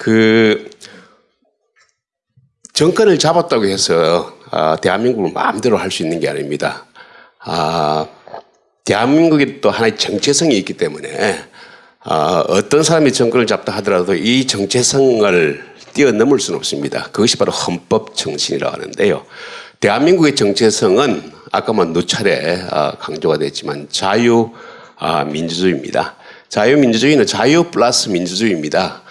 그 정권을 잡았다고 해서 아, 대한민국을 마음대로 할 수 있는 게 아닙니다. 아, 대한민국이 또 하나의 정체성이 있기 때문에 아, 어떤 사람이 정권을 잡다 하더라도 이 정체성을 뛰어넘을 수는 없습니다. 그것이 바로 헌법 정신이라고 하는데요. 대한민국의 정체성은 아까만 뭐 누차례 아, 강조가 됐지만 자유 아, 민주주의입니다. 자유민주주의는 자유 플러스 민주주의입니다.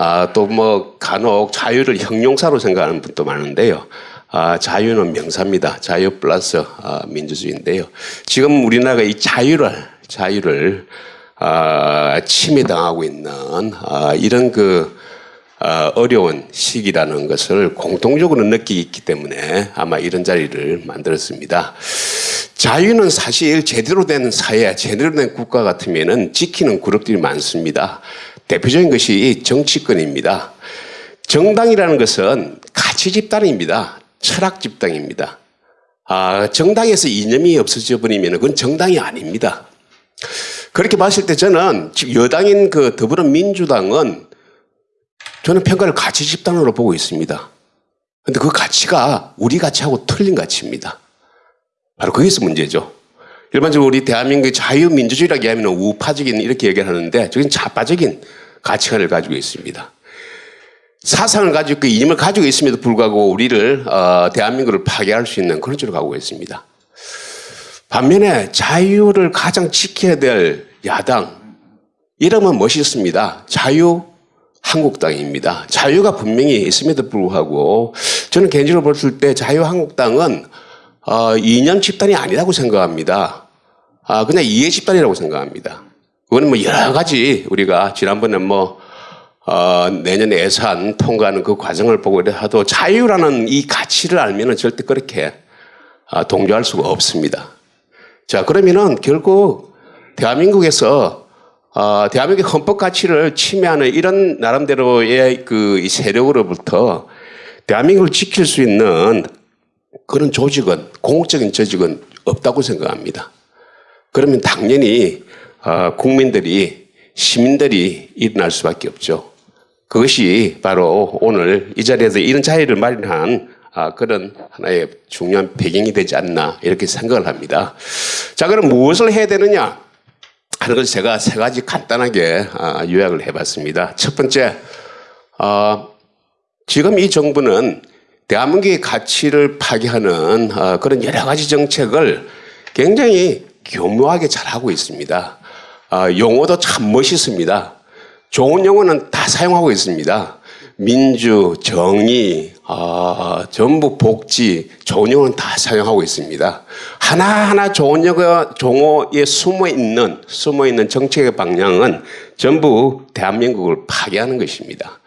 아, 또 뭐 간혹 자유를 형용사로 생각하는 분도 많은데요. 아, 자유는 명사입니다. 자유 플러스 아, 민주주의인데요. 지금 우리나라가 이 자유를 자유를 아, 침해당하고 있는 아, 이런 그 아, 어려운 시기라는 것을 공통적으로 느끼기 때문에 아마 이런 자리를 만들었습니다. 자유는 사실 제대로 된 사회, 제대로 된 국가 같으면은 지키는 그룹들이 많습니다. 대표적인 것이 정치권입니다. 정당이라는 것은 가치 집단입니다. 철학 집단입니다. 아, 정당에서 이념이 없어져 버리면 그건 정당이 아닙니다. 그렇게 봤을 때 저는 여당인 그 더불어민주당은 저는 평가를 가치 집단으로 보고 있습니다. 근데 그 가치가 우리 가치하고 틀린 가치입니다. 바로 거기서 문제죠. 일반적으로 우리 대한민국의 자유민주주의라고 하면 우파적인 이렇게 얘기를 하는데 저긴 좌파적인 가치관을 가지고 있습니다. 사상을 가지고 이념을 가지고 있음에도 불구하고 우리를 어, 대한민국을 파괴할 수 있는 그런 쪽으로 가고 있습니다. 반면에 자유를 가장 지켜야 될 야당 이름은 멋있습니다. 자유 한국당입니다. 자유가 분명히 있음에도 불구하고 저는 개인적으로 봤을 때 자유한국당은 어, 이념 집단이 아니라고 생각합니다. 아, 그냥 이해 집단이라고 생각합니다. 그거는 뭐 여러 가지 우리가 지난번에 뭐 어, 내년 예산 통과하는 그 과정을 보고 하도 자유라는 이 가치를 알면은 절대 그렇게 아, 동조할 수가 없습니다. 자, 그러면은 결국 대한민국에서 어, 대한민국의 헌법 가치를 침해하는 이런 나름대로의 그 세력으로부터 대한민국을 지킬 수 있는 그런 조직은 공적인 조직은 없다고 생각합니다. 그러면 당연히 어, 국민들이 시민들이 일어날 수밖에 없죠. 그것이 바로 오늘 이 자리에서 이런 자리를 마련한 아, 그런 하나의 중요한 배경이 되지 않나 이렇게 생각을 합니다. 자, 그럼 무엇을 해야 되느냐 하는 것을 제가 세 가지 간단하게 아, 요약을 해봤습니다. 첫 번째, 어, 지금 이 정부는 대한민국의 가치를 파괴하는 어, 그런 여러 가지 정책을 굉장히 교묘하게 잘하고 있습니다. 어, 용어도 참 멋있습니다. 좋은 용어는 다 사용하고 있습니다. 민주, 정의, 어, 전부 복지, 좋은 용어는 다 사용하고 있습니다. 하나하나 좋은 용어, 용어에 숨어 있는, 숨어 있는 정책의 방향은 전부 대한민국을 파괴하는 것입니다.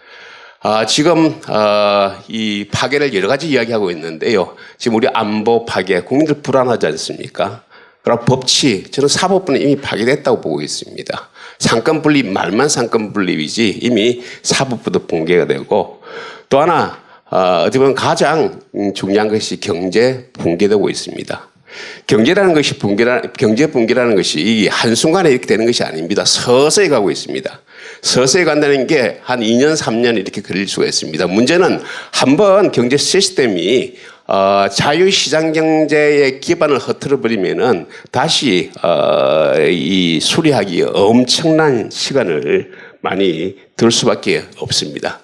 아, 지금 아, 이 파괴를 여러 가지 이야기하고 있는데요. 지금 우리 안보 파괴, 국민들 불안하지 않습니까? 그리고 법치, 저는 사법부는 이미 파괴됐다고 보고 있습니다. 삼권 분립, 말만 삼권 분립이지 이미 사법부도 붕괴가 되고 또 하나 어, 어떻게 보면 가장 중요한 것이 경제 붕괴되고 있습니다. 경제라는 것이 붕괴라, 경제 붕괴라는 것이 이 한순간에 이렇게 되는 것이 아닙니다. 서서히 가고 있습니다. 서서히 간다는 게 한 2년, 3년 이렇게 걸릴 수가 있습니다. 문제는 한번 경제 시스템이 어, 자유시장 경제의 기반을 흐트러 버리면은 다시 어, 이 수리하기 엄청난 시간을 많이 들 수밖에 없습니다.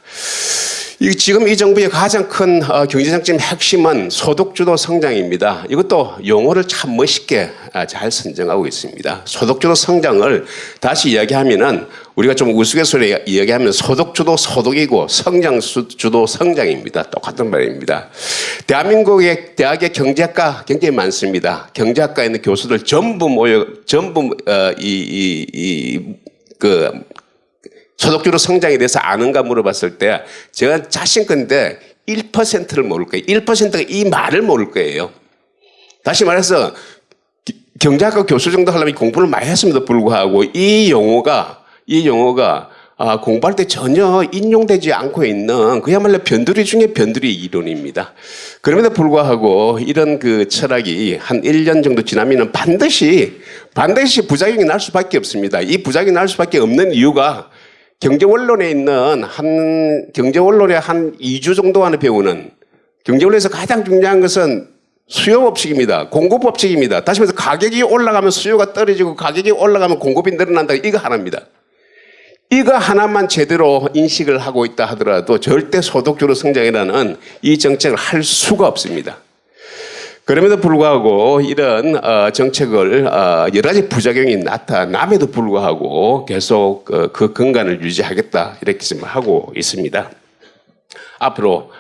이 지금 이 정부의 가장 큰 어, 경제정책의 핵심은 소득주도 성장입니다. 이것도 용어를 참 멋있게 아, 잘 선정하고 있습니다. 소득주도 성장을 다시 이야기하면은 우리가 좀 우스갯소리 이야기하면 소득주도 소득이고 성장주도 성장입니다. 똑같은 말입니다. 대한민국의 대학의 경제학과 굉장히 많습니다. 경제학과에 있는 교수들 전부 모여 전부 어, 이 이 이 그 소득주도 성장에 대해서 아는가 물어봤을 때 제가 자신건데 1%를 모를 거예요. 1%가 이 말을 모를 거예요. 다시 말해서 경제학과 교수 정도 하려면 공부를 많이 했음에도 불구하고 이 용어가 이 용어가 아, 공부할 때 전혀 인용되지 않고 있는 그야말로 변두리 중에 변두리 이론입니다. 그럼에도 불구하고 이런 그 철학이 한 1년 정도 지나면 반드시 반드시 부작용이 날 수밖에 없습니다. 이 부작용이 날 수밖에 없는 이유가 경제 원론에 있는 한 경제 원론의 한 2주 정도 안에 배우는 경제 원론에서 가장 중요한 것은 수요 법칙입니다. 공급 법칙입니다. 다시 말해서 가격이 올라가면 수요가 떨어지고 가격이 올라가면 공급이 늘어난다. 이거 하나입니다. 이거 하나만 제대로 인식을 하고 있다 하더라도 절대 소득주로 성장이라는 이 정책을 할 수가 없습니다. 그럼에도 불구하고 이런 어, 정책을 어, 여러 가지 부작용이 나타남에도 불구하고 계속 그, 그 근간을 유지하겠다 이렇게 지금 하고 있습니다. 앞으로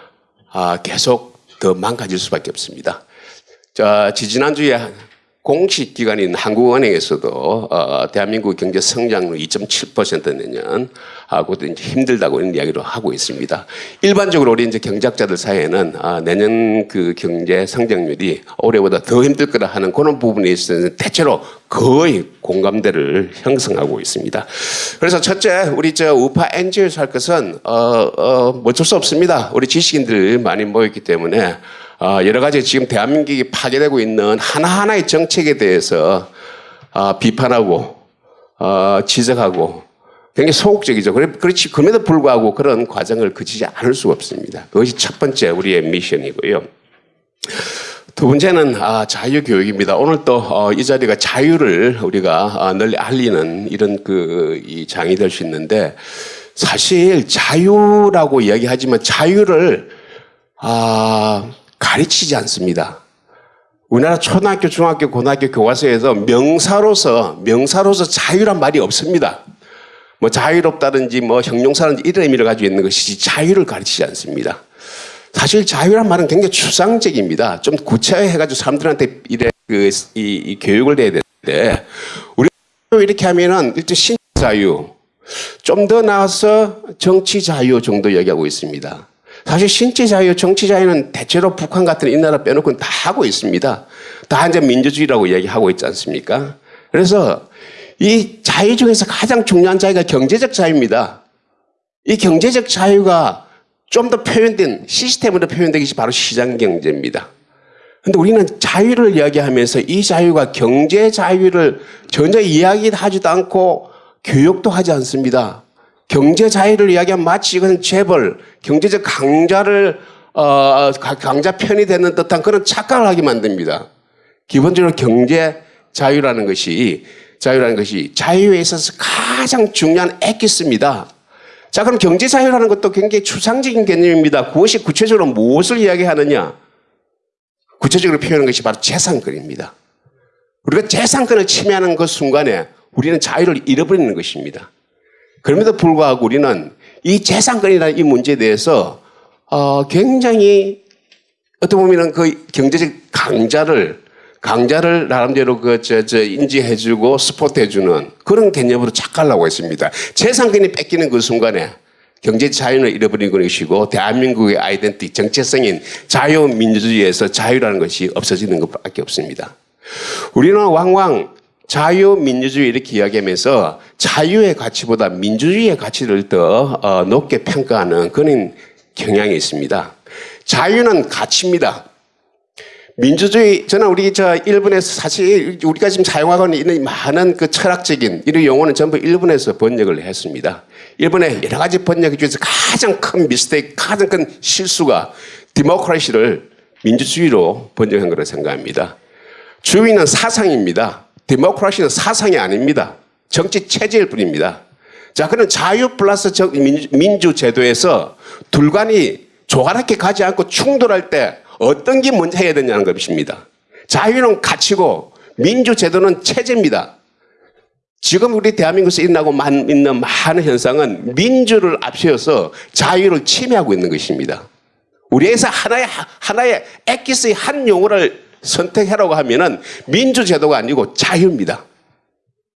아, 계속 더 망가질 수밖에 없습니다. 자, 지지난주에 공식 기관인 한국은행에서도 어, 대한민국 경제 성장률 2.7% 내년 하고 이제 힘들다고 이런 이야기를 하고 있습니다. 일반적으로 우리 이제 경제학자들 사이에는 아, 내년 그 경제 성장률이 올해보다 더 힘들 거라 하는 그런 부분에 있어서는 대체로 거의 공감대를 형성하고 있습니다. 그래서 첫째, 우리 저 우파 NGO에서 할 것은 어, 어, 어쩔 수 없습니다. 우리 지식인들 많이 모였기 때문에 어, 여러 가지 지금 대한민국이 파괴되고 있는 하나하나의 정책에 대해서 어, 비판하고 어, 지적하고 굉장히 소극적이죠. 그렇지 그럼에도 불구하고 그런 과정을 거치지 않을 수가 없습니다. 그것이 첫 번째 우리의 미션이고요. 두 번째는 아, 자유교육입니다. 오늘 또 어, 이 자리가 자유를 우리가 어, 널리 알리는 이런 그이 장이 될 수 있는데 사실 자유라고 이야기하지만 자유를 아, 가르치지 않습니다. 우리나라 초등학교, 중학교, 고등학교 교과서에서 명사로서 명사로서 자유란 말이 없습니다. 뭐 자유롭다든지 뭐 형용사든지 이런 의미를 가지고 있는 것이지 자유를 가르치지 않습니다. 사실 자유란 말은 굉장히 추상적입니다. 좀 구체화해가지고 사람들한테 이래 그, 이, 이 교육을 내야 되는데 우리 이렇게 하면은 일단 신 자유, 좀 더 나아서 정치 자유 정도 얘기하고 있습니다. 사실 신체 자유, 정치 자유는 대체로 북한 같은 이 나라 빼놓고는 다 하고 있습니다. 다 이제 민주주의라고 얘기하고 있지 않습니까? 그래서 이 자유 중에서 가장 중요한 자유가 경제적 자유입니다. 이 경제적 자유가 좀 더 표현된 시스템으로 표현된 것이 바로 시장 경제입니다. 근데 우리는 자유를 이야기하면서 이 자유가 경제 자유를 전혀 이야기하지도 않고 교육도 하지 않습니다. 경제 자유를 이야기하면 마치 이것은 재벌, 경제적 강자를 어, 가- 강자 편이 되는 듯한 그런 착각을 하게 만듭니다. 기본적으로 경제 자유라는 것이 자유라는 것이 자유에 있어서 가장 중요한 엑기스입니다. 자, 그럼 경제 자유라는 것도 굉장히 추상적인 개념입니다. 그것이 구체적으로 무엇을 이야기하느냐? 구체적으로 표현하는 것이 바로 재산권입니다. 우리가 재산권을 침해하는 그 순간에 우리는 자유를 잃어버리는 것입니다. 그럼에도 불구하고 우리는 이 재산권이라는 이 문제에 대해서 어, 굉장히 어떻게 보면은 그 경제적 강자를 강자를 나름대로 그 저 저 인지해주고 스포트해주는 그런 개념으로 착각하고 있습니다. 재산권이 뺏기는 그 순간에 경제 자유를 잃어버린 것이고 대한민국의 아이덴티 정체성인 자유민주주의에서 자유라는 것이 없어지는 것밖에 없습니다. 우리는 왕왕 자유민주주의 이렇게 이야기하면서 자유의 가치보다 민주주의의 가치를 더 어, 높게 평가하는 그런 경향이 있습니다. 자유는 가치입니다. 민주주의 저는 우리 저 일본에서 사실 우리가 지금 사용하고 있는 많은 그 철학적인 이런 용어는 전부 일본에서 번역을 했습니다. 일본의 여러 가지 번역 중에서 가장 큰 미스테이크, 가장 큰 실수가 디모크라시를 민주주의로 번역한 거라 생각합니다. 주의는 사상입니다. 디모크라시는 사상이 아닙니다. 정치 체제일 뿐입니다. 자, 그런 자유 플러스 정- 민주, 제도에서 둘간이 조화롭게 가지 않고 충돌할 때 어떤 게 먼저 해야 되냐는 것입니다. 자유는 가치고 민주 제도는 체제입니다. 지금 우리 대한민국에서 일어나고 만- 있는 많은 현상은 민주를 앞세워서 자유를 침해하고 있는 것입니다. 우리에서 하나의 하나의 엑기스의 한 용어를 선택하라고 하면은 민주 제도가 아니고 자유입니다.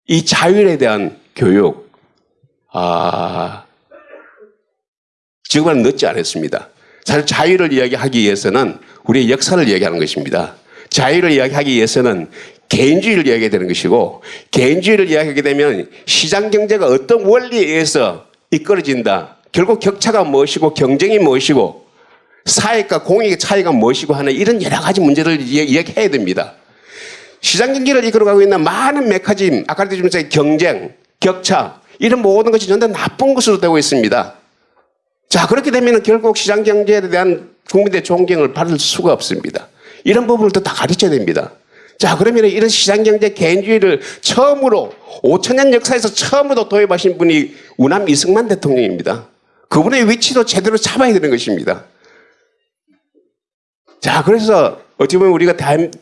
이 자유에 대한 교육 아 지금은 늦지 않았습니다. 사실 자유를 이야기하기 위해서는 우리의 역사를 이야기하는 것입니다. 자유를 이야기하기 위해서는 개인주의를 이야기해야 되는 것이고 개인주의를 이야기하게 되면 시장 경제가 어떤 원리에 의해서 이끌어진다. 결국 격차가 무엇이고 경쟁이 무엇이고 사회과 공익의 차이가 무엇이고 하는 이런 여러 가지 문제를 이야- 이야기해야 됩니다. 시장 경제를 이끌어가고 있는 많은 메커니즘, 아까 말했지만 경쟁, 격차, 이런 모든 것이 전부 다 나쁜 것으로 되고 있습니다. 자, 그렇게 되면 결국 시장 경제에 대한 국민들의 존경을 받을 수가 없습니다. 이런 부분을 다 가르쳐야 됩니다. 자, 그러면 이런 시장 경제 개인주의를 처음으로 5천년 역사에서 처음으로 도입하신 분이 우남 이승만 대통령입니다. 그분의 위치도 제대로 잡아야 되는 것입니다. 자, 그래서 어찌 보면 우리가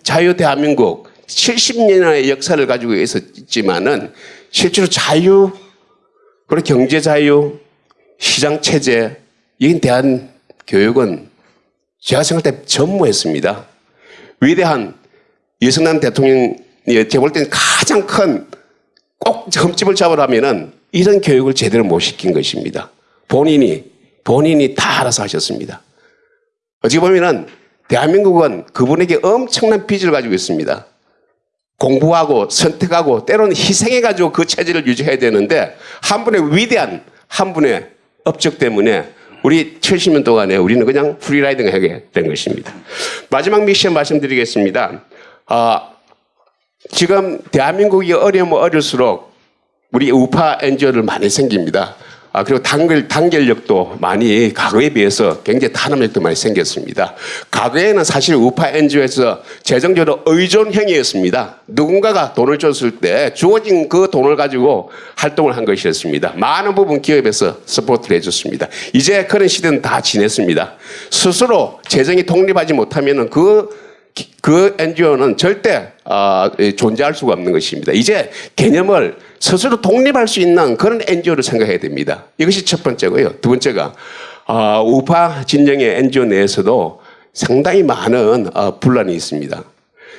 자유 대한민국 70년의 역사를 가지고 있었지만은 실제로 자유, 그리고 경제 자유, 시장 체제, 이에 대한 교육은 제가 생각할 때 전무했습니다. 위대한 이승만 대통령이 제가 볼 때는 가장 큰 꼭 점집을 잡으라면은 이런 교육을 제대로 못 시킨 것입니다. 본인이, 본인이 다 알아서 하셨습니다. 어찌 보면은 대한민국은 그분에게 엄청난 빚을 가지고 있습니다. 공부하고 선택하고 때로는 희생해가지고 그 체제를 유지해야 되는데 한 분의 위대한 한 분의 업적 때문에 우리 70년 동안에 우리는 그냥 free riding 하게 된 것입니다. 마지막 미션 말씀드리겠습니다. 아, 지금 대한민국이 어려우면 어려울수록 우리 우파 NGO를 많이 생깁니다. 아, 그리고 단결, 단결력도 많이 과거에 비해서 굉장히 단합력도 많이 생겼습니다. 과거에는 사실 우파 NGO에서 재정적으로 의존형이었습니다. 누군가가 돈을 줬을 때 주어진 그 돈을 가지고 활동을 한 것이었습니다. 많은 부분 기업에서 support를 해줬습니다. 이제 그런 시대는 다 지냈습니다. 스스로 재정이 독립하지 못하면 그 그 NGO는 절대 어, 존재할 수가 없는 것입니다. 이제 개념을 스스로 독립할 수 있는 그런 NGO를 생각해야 됩니다. 이것이 첫 번째고요. 두 번째가 어, 우파 진영의 NGO 내에서도 상당히 많은 어, 분란이 있습니다.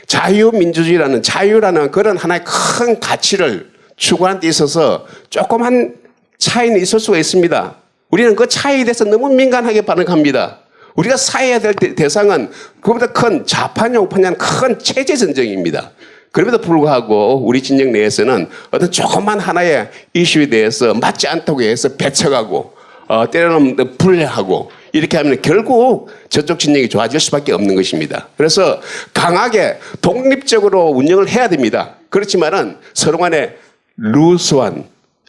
자유민주주의라는 자유라는 그런 하나의 큰 가치를 추구하는 데 있어서 조그만 차이는 있을 수가 있습니다. 우리는 그 차이에 대해서 너무 민감하게 반응합니다. 우리가 사해야 될 대- 대상은 그보다 큰 좌파냐 우파냐 큰 체제 전쟁입니다. 그럼에도 불구하고 우리 진영 내에서는 어떤 조그만 하나의 이슈에 대해서 맞지 않다고 해서 배척하고 어, 때로는 불리하고 이렇게 하면 결국 저쪽 진영이 좋아질 수밖에 없는 것입니다. 그래서 강하게 독립적으로 운영을 해야 됩니다. 그렇지만은 서로 간에 루스한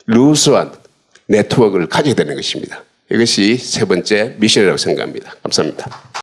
루스한 네트워크를 가져야 되는 것입니다. 이것이 세 번째 미션이라고 생각합니다. 감사합니다.